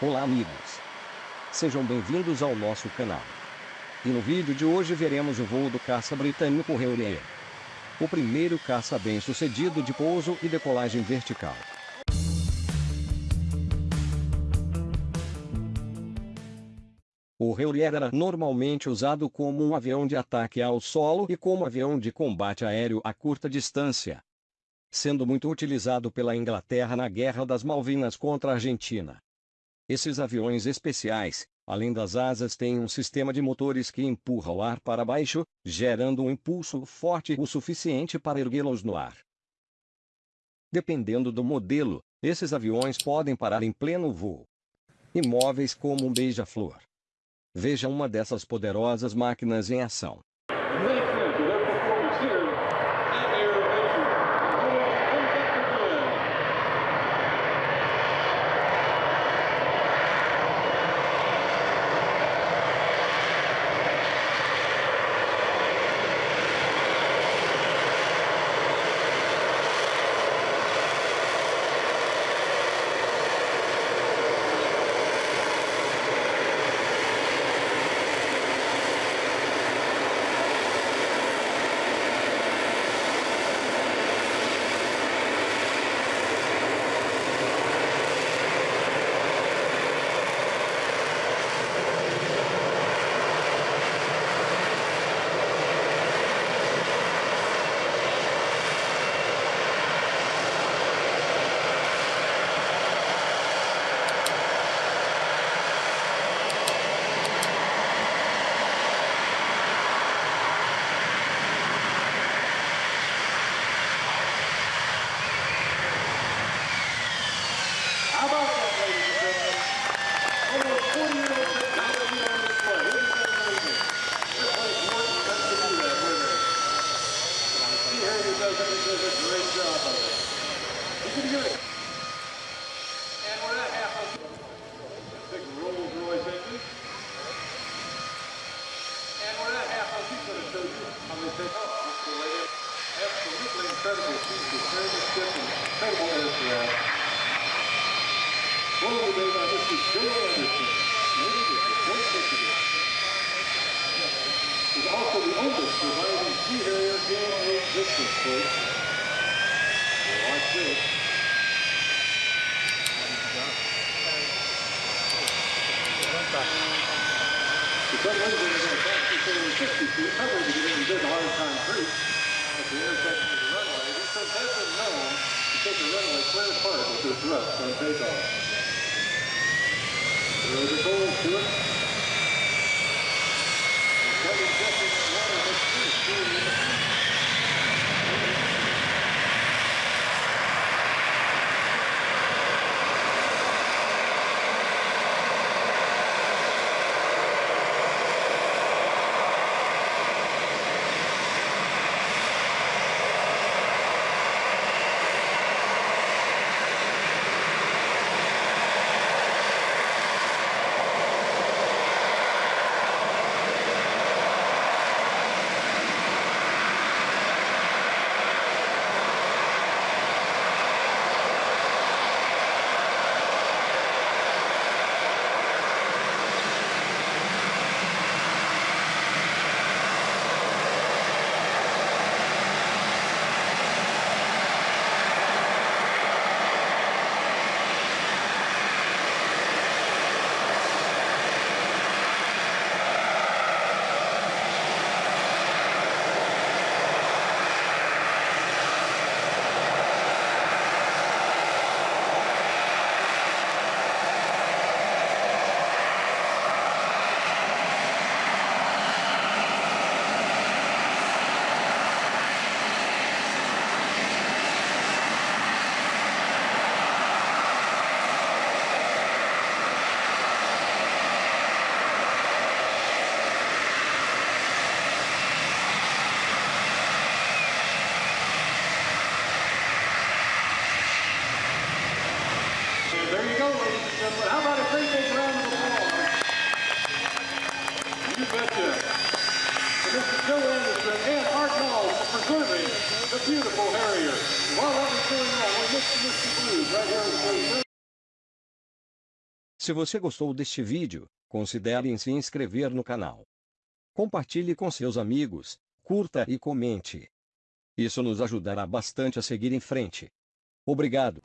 Olá amigos! Sejam bem-vindos ao nosso canal. E no vídeo de hoje veremos o voo do caça britânico Reurier. O primeiro caça bem-sucedido de pouso e decolagem vertical. O Reurier era normalmente usado como um avião de ataque ao solo e como avião de combate aéreo a curta distância, sendo muito utilizado pela Inglaterra na Guerra das Malvinas contra a Argentina. Esses aviões especiais, além das asas têm um sistema de motores que empurra o ar para baixo, gerando um impulso forte o suficiente para erguê-los no ar. Dependendo do modelo, esses aviões podem parar em pleno voo. Imóveis como um beija-flor. Veja uma dessas poderosas máquinas em ação. incredible feats of ship and incredible aircraft. One of the days I just was Bill Anderson, native of Fort Michigan. He's also the oldest surviving Sea Harrier game in existence, folks. For some reason, they're going to back to 60 feet, probably to get in good hard concrete. hit the runway clear apart with their thrust on takeoff. Throw the bowls to it. And second, second, water, let's see, beautiful Harrier. While that was going on, we Mr. Blues right here in Se você gostou deste vídeo, considere em se inscrever no canal. Compartilhe com seus amigos, curta e comente. Isso nos ajudará bastante a seguir em frente. Obrigado.